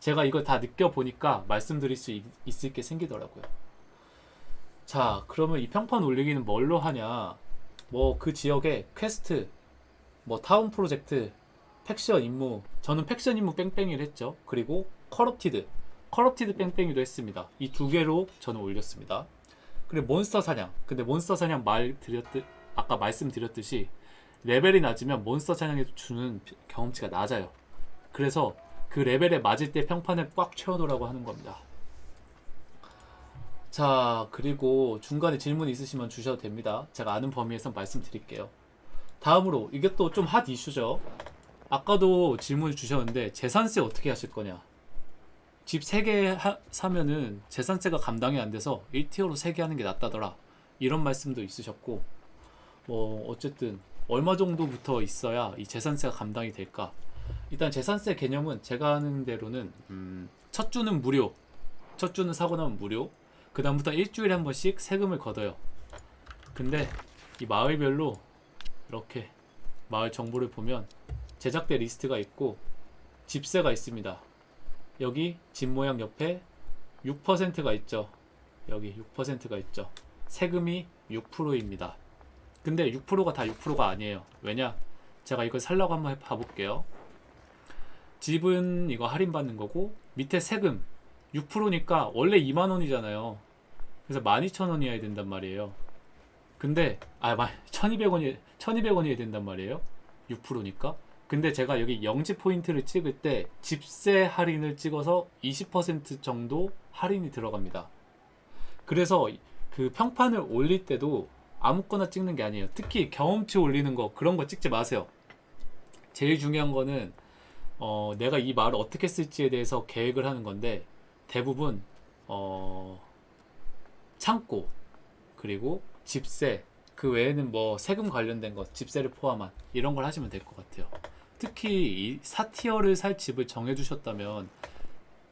제가 이걸 다 느껴보니까 말씀드릴 수 있, 있을 게 생기더라고요. 자, 그러면 이 평판 올리기는 뭘로 하냐? 뭐 그 지역에 퀘스트, 뭐 town project, faction 임무, 저는 faction 임무 뺑뺑이를 했죠. 그리고 corrupted, corrupted 뺑뺑이도 했습니다. 이 두 개로 저는 올렸습니다. 그리고 몬스터 사냥. 근데 몬스터 사냥 말 드렸듯 아까 말씀드렸듯이 레벨이 낮으면 몬스터 사냥에 주는 경험치가 낮아요. 그래서 그 레벨에 맞을 때 평판을 꽉 채워놓으라고 하는 겁니다. 자, 그리고 중간에 질문 있으시면 주셔도 됩니다. 제가 아는 범위에서 말씀드릴게요. 다음으로 이게 또 좀 핫 이슈죠. 아까도 질문을 주셨는데 재산세 어떻게 하실 거냐? 집 3개 사면은 재산세가 감당이 안 돼서 1티어로 3개 하는 게 낫다더라. 이런 말씀도 있으셨고 뭐 어쨌든 얼마 정도부터 있어야 이 재산세가 감당이 될까? 일단 재산세 개념은 제가 아는 대로는 음, 첫 주는 무료, 첫 주는 사고 나면 무료. 그 다음부터 일주일에 한 번씩 세금을 걷어요. 근데 이 마을별로 이렇게 마을 정보를 보면 제작대 리스트가 있고 집세가 있습니다. 여기 집 모양 옆에 6%가 있죠. 여기 6%가 있죠. 세금이 6%입니다. 근데 6%가 다 6%가 아니에요. 왜냐? 제가 이걸 살라고 한번 봐볼게요. 집은 이거 할인받는 거고 밑에 세금 6%니까 원래 2만원이잖아요. 그래서 12,000원이어야 된단 말이에요. 근데 아 1,200원이 1,200원이어야 된단 말이에요. 6%니까. 근데 제가 여기 영지 포인트를 찍을 때 집세 할인을 찍어서 20% 정도 할인이 들어갑니다. 그래서 그 평판을 올릴 때도 아무거나 찍는 게 아니에요. 특히 경험치 올리는 거 그런 거 찍지 마세요. 제일 중요한 거는 어, 내가 이 말을 어떻게 쓸지에 대해서 계획을 하는 건데 대부분 어, 창고 그리고 집세 그 외에는 뭐 세금 관련된 것 집세를 포함한 이런 걸 하시면 될 것 같아요. 특히 이 4티어를 살 집을 정해주셨다면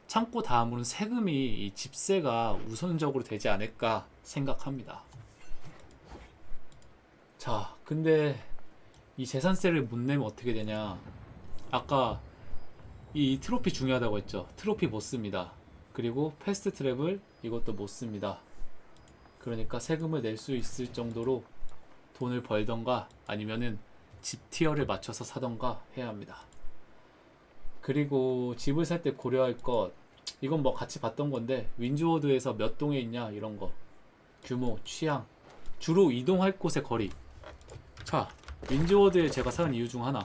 창고 다음으로는 세금이 이 집세가 우선적으로 되지 않을까 생각합니다. 자, 근데 이 재산세를 못 내면 어떻게 되냐? 아까 이 트로피 중요하다고 했죠. 트로피 못 씁니다. 그리고 fast travel 이것도 못 씁니다. 그러니까 세금을 낼 수 있을 정도로 돈을 벌던가 아니면은 집 tier를 맞춰서 사던가 해야 합니다. 그리고 집을 살 때 고려할 것 이건 뭐 같이 봤던 건데 윈즈워드에서 몇 동에 있냐 이런 거. 규모, 취향. 주로 이동할 곳의 거리. 자 윈즈워드에 제가 사는 이유 중 하나.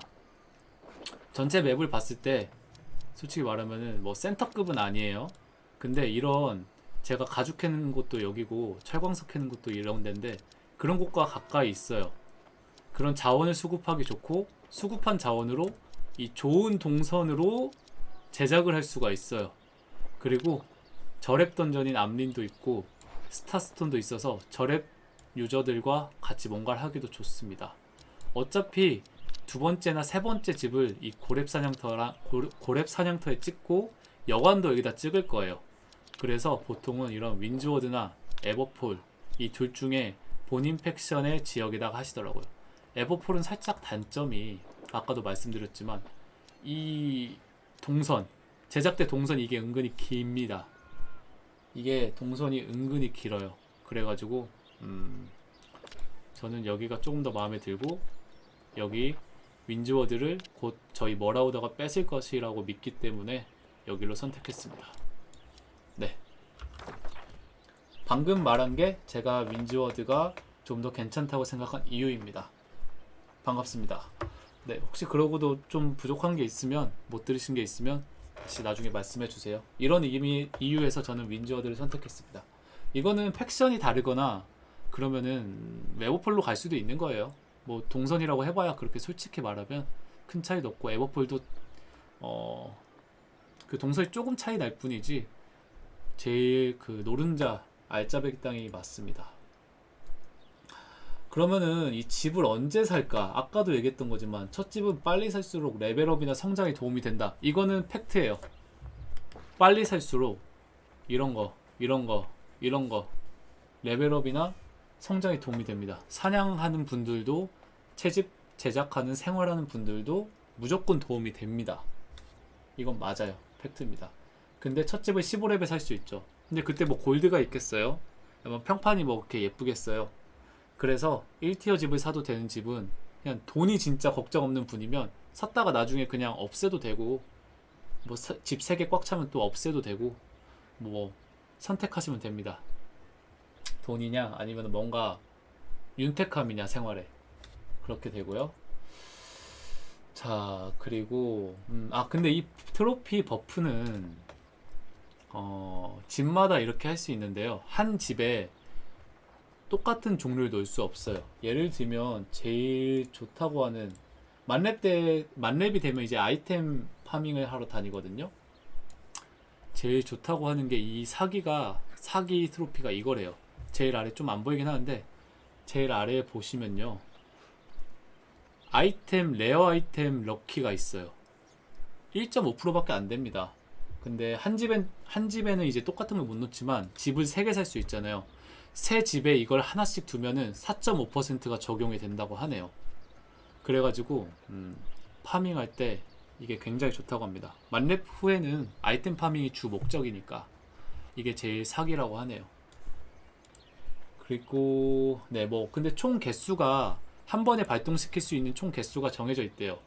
전체 맵을 봤을 때 솔직히 말하면은 뭐 센터급은 아니에요. 근데 이런 제가 가죽 캐는 곳도 여기고 철광석 캐는 곳도 이런 데인데 그런 곳과 가까이 있어요 그런 자원을 수급하기 좋고 수급한 자원으로 이 좋은 동선으로 제작을 할 수가 있어요. 그리고 저랩 던전인 암린도 있고 스타스톤도 있어서 저랩 유저들과 같이 뭔가를 하기도 좋습니다. 어차피 두 번째나 세 번째 집을 이 고랩 사냥터랑 고랩 사냥터에 찍고 여관도 여기다 찍을 거예요. 그래서 보통은 이런 윈즈워드나 에버폴 이 둘 중에 본인 팩션의 지역에다가 하시더라고요. 에버폴은 살짝 단점이 아까도 말씀드렸지만 이 동선 제작대 동선 이게 은근히 깁니다. 이게 동선이 은근히 길어요. 그래가지고 음 저는 여기가 조금 더 마음에 들고 여기 윈즈워드를 곧 저희 머라우더가 뺏을 것이라고 믿기 때문에 여기로 선택했습니다. 네. 방금 말한 게 제가 윈즈워드가 좀 더 괜찮다고 생각한 이유입니다. 반갑습니다. 네, 혹시 그러고도 좀 부족한 게 있으면 못 들으신 게 있으면 다시 나중에 말씀해 주세요. 이런 의미 이유에서 저는 윈즈워드를 선택했습니다. 이거는 팩션이 다르거나 그러면은 웨버폴로 갈 수도 있는 거예요. 뭐 동선이라고 해봐야 그렇게 솔직히 말하면 큰 차이도 없고 에버폴도 어 그 동선이 조금 차이 날 뿐이지 제일 그 노른자 알짜배기 땅이 맞습니다. 그러면은 이 집을 언제 살까? 아까도 얘기했던 거지만 첫 집은 빨리 살수록 level up이나 성장에 도움이 된다. 이거는 팩트예요. 빨리 살수록 이런 거, 이런 거, 이런 거 level up이나 성장에 도움이 됩니다. 사냥하는 분들도 채집 제작하는 생활하는 분들도 무조건 도움이 됩니다. 이건 맞아요. 팩트입니다. 근데 첫 집을 15렙에 살 수 있죠. 근데 그때 뭐 골드가 있겠어요? 뭐 평판이 뭐 그렇게 예쁘겠어요? 그래서 1티어 집을 사도 되는 집은 그냥 돈이 진짜 걱정 없는 분이면 샀다가 나중에 그냥 없애도 되고 뭐 집 3개 꽉 차면 또 없애도 되고 뭐 선택하시면 됩니다. 돈이냐 아니면 뭔가 윤택함이냐 생활에 그렇게 되고요. 자 그리고 음, 아 근데 이 트로피 버프는 어, 집마다 이렇게 할 수 있는데요. 한 집에 똑같은 종류를 넣을 수 없어요. 예를 들면 제일 좋다고 하는 만렙 때 만렙이 되면 이제 아이템 파밍을 하러 다니거든요. 제일 좋다고 하는 게 이 사기가 사기 트로피가 이거래요. 제일 아래 좀 안 보이긴 하는데 제일 아래에 보시면요. 아이템 레어 아이템 럭키가 있어요. 1.5%밖에 안 됩니다. 근데 한 집엔 한 집에는 이제 똑같은 걸못 놓지만 집을 3개 살 수 있잖아요. 새 집에 이걸 하나씩 두면은 4.5%가 적용이 된다고 하네요. 그래가지고 음, 파밍할 때 이게 굉장히 좋다고 합니다. 만렙 후에는 아이템 파밍이 주 목적이니까 이게 제일 사기라고 하네요. 그리고 네 뭐 근데 총 개수가 한 번에 발동시킬 수 있는 총 개수가 정해져 있대요.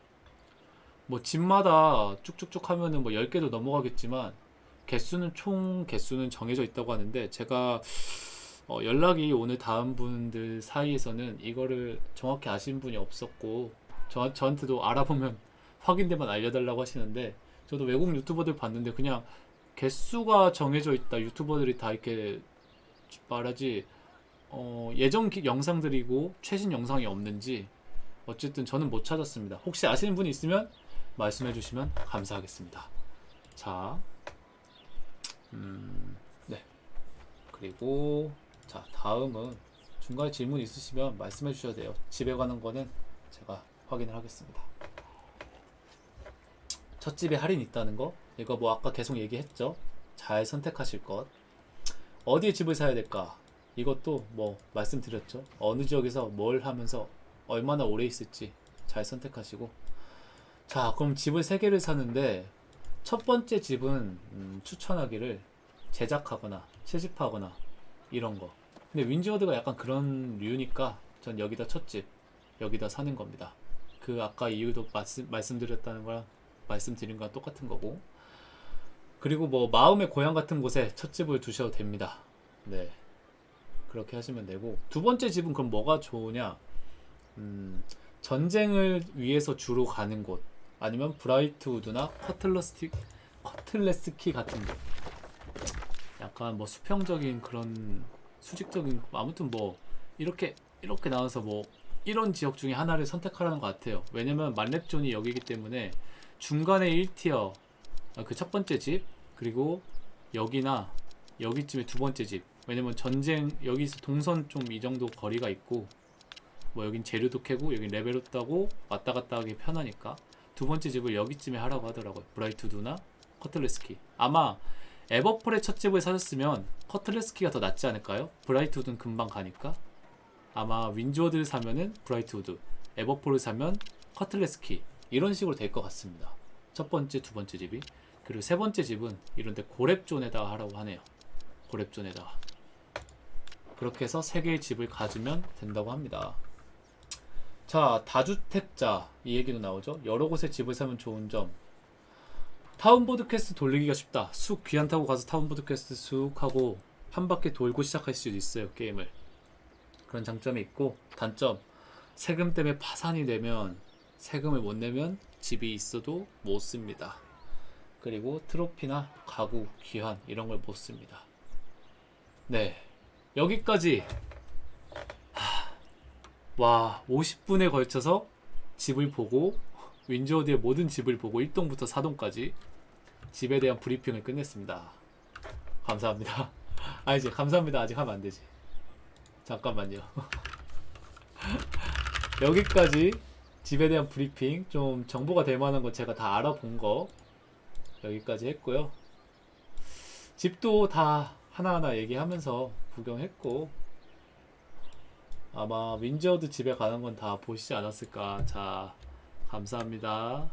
뭐 집마다 쭉쭉쭉 하면은 뭐 10개도 넘어가겠지만 개수는 총 개수는 정해져 있다고 하는데 제가 어, 연락이 오늘 다음 분들 사이에서는 이거를 정확히 아시는 분이 없었고 저, 저한테도 알아보면 확인되면 알려달라고 하시는데 저도 외국 유튜버들 봤는데 그냥 개수가 정해져 있다 유튜버들이 다 이렇게 말하지 어, 예전 기- 영상들이고 최신 영상이 없는지 어쨌든 저는 못 찾았습니다. 혹시 아시는 분이 있으면 말씀해 주시면 감사하겠습니다. 자 음, 네. 그리고 자 다음은 중간에 질문 있으시면 말씀해 주셔도 돼요. 집에 가는 거는 제가 확인을 하겠습니다. 첫 집에 할인 있다는 거? 이거 뭐 아까 계속 얘기했죠? 잘 선택하실 것. 어디에 집을 사야 될까? 이것도 뭐 말씀드렸죠. 어느 지역에서 뭘 하면서 얼마나 오래 있을지 잘 선택하시고. 자 그럼 집을 세 개를 사는데 첫 번째 집은 음, 추천하기를 제작하거나 채집하거나 이런 거 근데 윈즈워드가 약간 그런 류니까 전 여기다 첫집 여기다 사는 겁니다. 그 아까 이유도 말씀, 말씀드렸다는 거랑 말씀드린 거랑 똑같은 거고. 그리고 뭐 마음의 고향 같은 곳에 첫 집을 두셔도 됩니다. 네. 그렇게 하시면 되고. 두 번째 집은 그럼 뭐가 좋으냐? 음, 전쟁을 위해서 주로 가는 곳. 아니면 브라이트우드나 커틀러스티 커틀레스키 같은 곳. 약간 뭐 수평적인 그런 수직적인 아무튼 뭐 이렇게 이렇게 나와서 뭐 이런 지역 중에 하나를 선택하라는 것 같아요. 왜냐면 만렙존이 여기기 때문에 중간에 1 tier 그 첫 번째 집 그리고 여기나 여기쯤에 두 번째 집. 왜냐면 전쟁 여기서 동선 좀 이 정도 거리가 있고 뭐 여긴 재료도 캐고 여긴 level up 따고 왔다 갔다 하기 편하니까 두 번째 집을 여기쯤에 하라고 하더라고요. 브라이트우드나 커틀레스키. 아마 에버폴의 첫 집을 사셨으면 커틀레스키가 더 낫지 않을까요? 브라이트우드는 금방 가니까? 아마 윈즈워드를 사면은 브라이트우드 에버폴을 사면 커틀레스키 이런 식으로 될 것 같습니다. 첫 번째 두 번째 집이. 그리고 세 번째 집은 이런데 고렙존에다가 하라고 하네요. 고렙존에다가. 그렇게 해서 세 개의 집을 가지면 된다고 합니다. 자 다주택자 이 얘기도 나오죠. 여러 곳에 집을 사면 좋은 점 town board quest 돌리기가 쉽다 쑥 귀환 타고 가서 town board quest 쑥 하고 한 바퀴 돌고 시작할 수도 있어요 게임을 그런 장점이 있고 단점 세금 때문에 파산이 되면 세금을 못 내면 집이 있어도 못 씁니다. 그리고 트로피나 가구, 귀환 이런 걸 못 씁니다. 네. 여기까지 하, 와 50분에 걸쳐서 집을 보고 윈저우드의 모든 집을 보고 1동부터 4동까지 집에 대한 브리핑을 끝냈습니다. 감사합니다. 아 이제 감사합니다 아직 하면 안 되지. 잠깐만요. 여기까지 집에 대한 브리핑 좀 정보가 될 만한 거 제가 다 알아본 거 여기까지 했고요. 집도 다 하나하나 얘기하면서 구경했고 아마 윈저드 집에 가는 건 다 보시지 않았을까. 자, 감사합니다.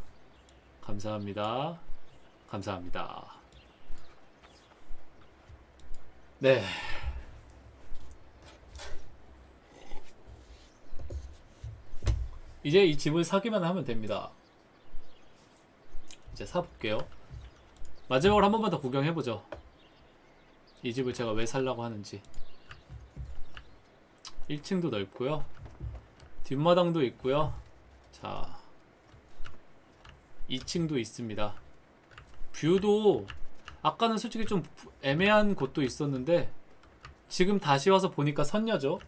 감사합니다. 감사합니다. 네. 이제 이 집을 사기만 하면 됩니다. 이제 사볼게요. 마지막으로 한 번만 더 구경해보죠. 이 집을 제가 왜 살라고 하는지. 1층도 넓고요. 뒷마당도 있고요. 자, 2층도 있습니다. view도 아까는 솔직히 좀 애매한 곳도 있었는데 지금 다시 와서 보니까 선녀죠.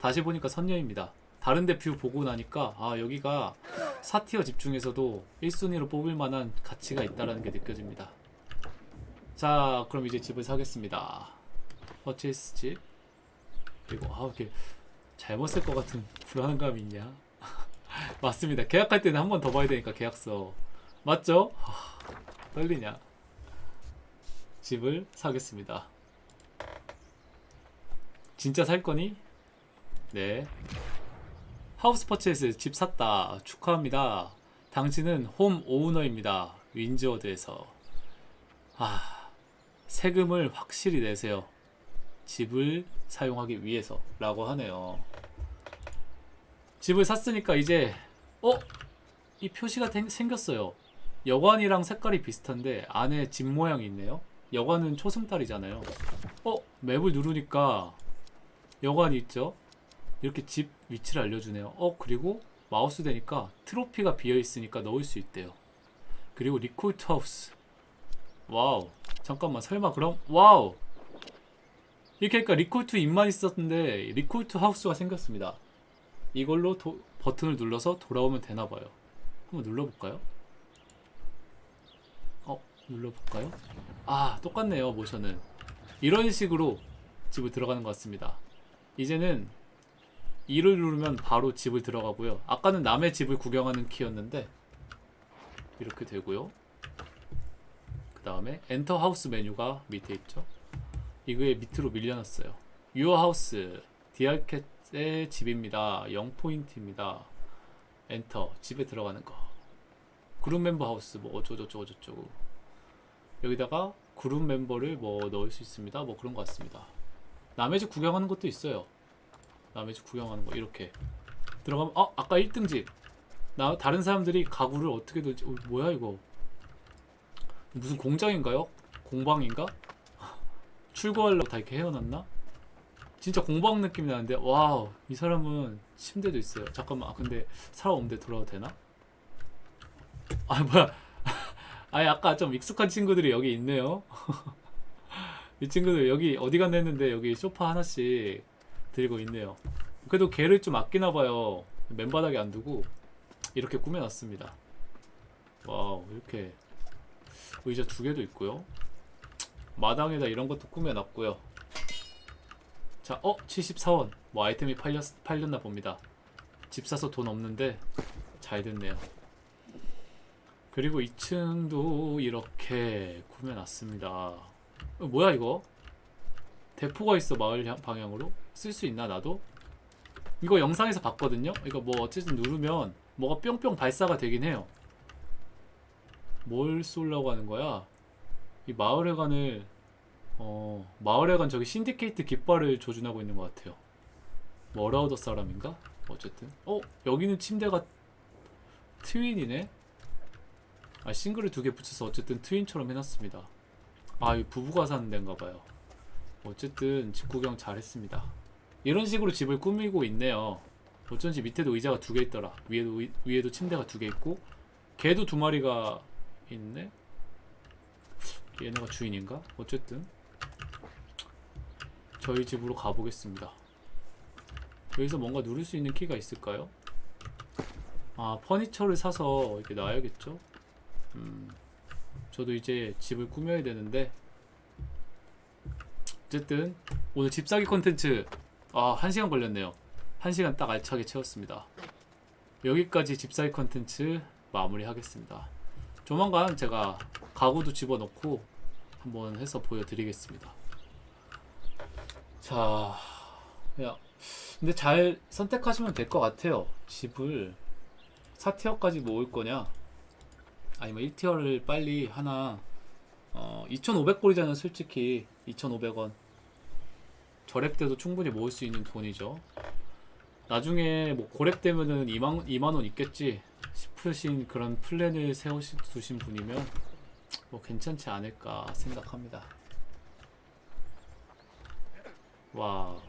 다시 보니까 선녀입니다. 다른데 view 보고 나니까 아 여기가 사티어 집 중에서도 1순위로 뽑을 만한 가치가 있다는 게 느껴집니다. 자 그럼 이제 집을 사겠습니다. purchase 집 그리고 아 이렇게 잘못 쓸 것 같은 불안감이 있냐? 맞습니다. 계약할 때는 한 번 더 봐야 되니까 계약서 맞죠? 하, 떨리냐? 집을 사겠습니다. 진짜 살 거니? 네. house purchase 집 샀다. 축하합니다. 당신은 홈 오너입니다. 윈즈워드에서. 아, 세금을 확실히 내세요. 집을 사용하기 위해서 라고 하네요. 집을 샀으니까 이제 어? 이 표시가 생- 생겼어요. 여관이랑 색깔이 비슷한데 안에 집 모양이 있네요. 여관은 초승달이잖아요. 어? 맵을 누르니까 여관이 있죠? 이렇게 집 위치를 알려주네요. 어? 그리고 마우스 대니까 트로피가 비어있으니까 넣을 수 있대요. 그리고 recall to house. wow. 잠깐만 설마 그럼 wow. 이렇게 하니까 recall to inn만 있었는데 recall to house가 생겼습니다. 이걸로 도- 버튼을 눌러서 돌아오면 되나봐요. 한번 눌러볼까요? 어, 눌러볼까요? 아, 똑같네요, 모션은. 이런 식으로 집을 들어가는 것 같습니다. 이제는 2를 누르면 바로 집을 들어가고요. 아까는 남의 집을 구경하는 키였는데, 이렇게 되고요. 그 다음에 enter house 메뉴가 밑에 있죠. 이거에 밑으로 밀려났어요. your house, 디알캣의 집입니다. 0포인트입니다. 엔터, 집에 들어가는 거. group member house, 뭐 어쩌고저쩌고 저쩌고. 여기다가 그룹 멤버를 뭐 넣을 수 있습니다. 뭐 그런 것 같습니다. 남의 집 구경하는 것도 있어요. 남의 집 구경하는 거 이렇게 들어가면 어 아까 1등 집. 나 다른 사람들이 가구를 어떻게 들지? 어, 뭐야 이거? 무슨 공장인가요? 공방인가? 출고하려고 다 이렇게 해어놨나? 진짜 공방 느낌이 나는데 wow 이 사람은 침대도 있어요. 잠깐만 아, 근데 사람 없는데 돌아도 되나? 아 뭐야? 아니 아까 좀 익숙한 친구들이 여기 있네요. 이 친구들 여기 어디 갔나 했는데 여기 소파 하나씩 들고 있네요. 그래도 걔를 좀 아끼나 봐요. 맨바닥에 안 두고 이렇게 꾸며놨습니다. 와우 이렇게 의자 두 개도 있고요. 마당에다 이런 것도 꾸며놨고요. 자, 어 74원. 뭐 아이템이 팔렸 팔렸나 봅니다. 집 사서 돈 없는데 잘 됐네요. 그리고 2층도 이렇게 꾸며놨습니다. 어, 뭐야 이거? 대포가 있어 마을 향- 방향으로 쓸 수 있나 나도? 이거 영상에서 봤거든요. 이거 뭐 어쨌든 누르면 뭐가 뿅뿅 발사가 되긴 해요. 뭘 쏠려고 하는 거야? 이 마을회관을 어 마을회관 저기 신디케이트 깃발을 조준하고 있는 것 같아요. 머라우더 사람인가? 어쨌든 어 여기는 침대가 트윈이네. 아 싱글을 두 개 붙여서 어쨌든 트윈처럼 해놨습니다. 아 이 부부가 사는 데인가 봐요. 어쨌든 집 구경 잘했습니다. 이런 식으로 집을 꾸미고 있네요. 어쩐지 밑에도 의자가 두 개 있더라. 위에도 의- 위에도 침대가 두 개 있고 개도 두 마리가 있네. 얘네가 주인인가? 어쨌든 저희 집으로 가보겠습니다. 여기서 뭔가 누를 수 있는 키가 있을까요? 아 퍼니처를 사서 이렇게 놔야겠죠? 음, 저도 이제 집을 꾸며야 되는데 어쨌든 오늘 집 사기 콘텐츠 아 1시간 걸렸네요. 1시간 딱 알차게 채웠습니다. 여기까지 집 사기 콘텐츠 마무리 하겠습니다. 조만간 제가 가구도 집어넣고 한번 해서 보여드리겠습니다. 자 야, 근데 잘 선택하시면 될 것 같아요. 집을 4티어까지 모을 거냐 아니면 1티어를 빨리 하나 어, 2,500골이잖아요 솔직히. 2,500원. 저랩 때도 충분히 모을 수 있는 돈이죠. 나중에 뭐 고랩 되면은 2만, 2만원 있겠지 싶으신 그런 플랜을 세우신 분이면 뭐 괜찮지 않을까 생각합니다. 와